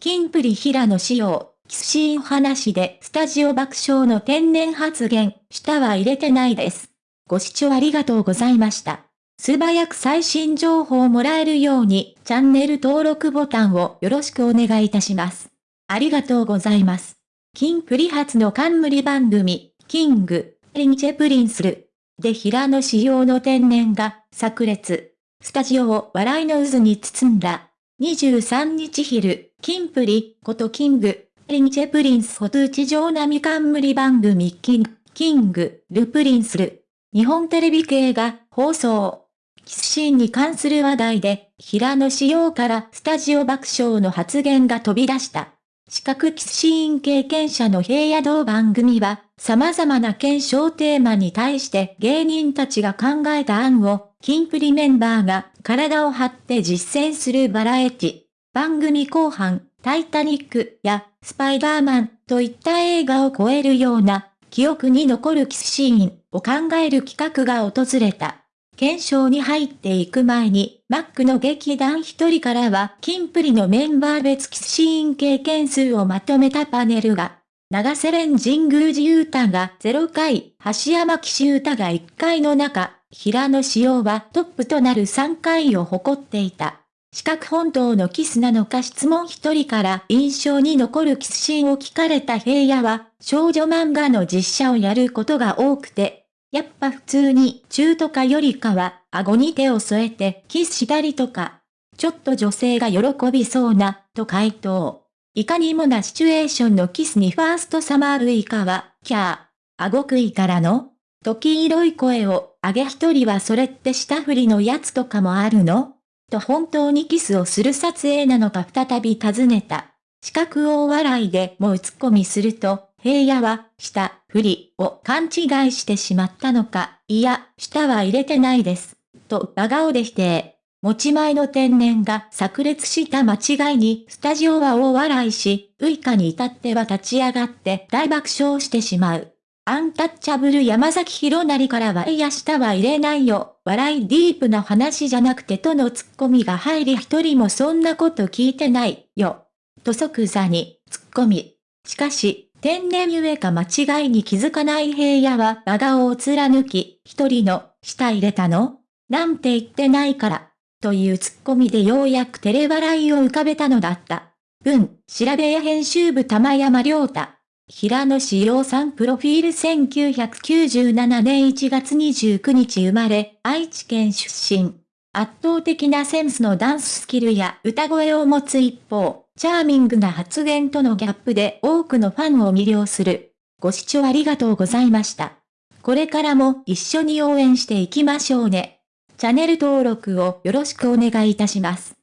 キンプリ平野紫耀、キスシーン話でスタジオ爆笑の天然発言、舌は入れてないです。ご視聴ありがとうございました。素早く最新情報をもらえるように、チャンネル登録ボタンをよろしくお願いいたします。ありがとうございます。キンプリ発の冠番組、キング、リンチェプリンスル。で平野紫耀の天然が、炸裂。スタジオを笑いの渦に包んだ。23日昼、キンプリ、ことキング、リンチェプリンスホトゥ地上並冠番組キング、キング、ルプリンスル。日本テレビ系が放送。キスシーンに関する話題で、平野仕様からスタジオ爆笑の発言が飛び出した。視覚キスシーン経験者の平野道番組は、様々な検証テーマに対して芸人たちが考えた案を、キンプリメンバーが体を張って実践するバラエティ。番組後半、タイタニックやスパイダーマンといった映画を超えるような記憶に残るキスシーンを考える企画が訪れた。検証に入っていく前に、マックの劇団一人からは、キンプリのメンバー別キスシーン経験数をまとめたパネルが、長瀬連神宮寺優太が0回、橋山騎士歌が1回の中、平野紫耀はトップとなる3回を誇っていた。四角本当のキスなのか質問一人から印象に残るキスシーンを聞かれた平野は、少女漫画の実写をやることが多くて、やっぱ普通に中とかよりかは、顎に手を添えてキスしたりとか、ちょっと女性が喜びそうな、と回答。いかにもなシチュエーションのキスにファーストサマールイカは、キャー、顎食いからの時色い声を上げ一人はそれって下振りのやつとかもあるの？と本当にキスをする撮影なのか再び尋ねた。四角大笑いでもう突っ込みすると、平野は、下、振りを勘違いしてしまったのか、いや、下は入れてないです。と、真顔で否定。持ち前の天然が炸裂した間違いに、スタジオは大笑いし、ウイカに至っては立ち上がって大爆笑してしまう。アンタッチャブル山崎弘成からはいや下は入れないよ。笑いディープな話じゃなくてとのツッコミが入り一人もそんなこと聞いてないよ。と即座にツッコミ。しかし、天然ゆえか間違いに気づかない平野は真顔を貫き、一人の、舌入れたの？なんて言ってないから。というツッコミでようやく照れ笑いを浮かべたのだった。文、調べや編集部玉山良太。平野志陽さんプロフィール1997年1月29日生まれ、愛知県出身。圧倒的なセンスのダンススキルや歌声を持つ一方、チャーミングな発言とのギャップで多くのファンを魅了する。ご視聴ありがとうございました。これからも一緒に応援していきましょうね。チャンネル登録をよろしくお願いいたします。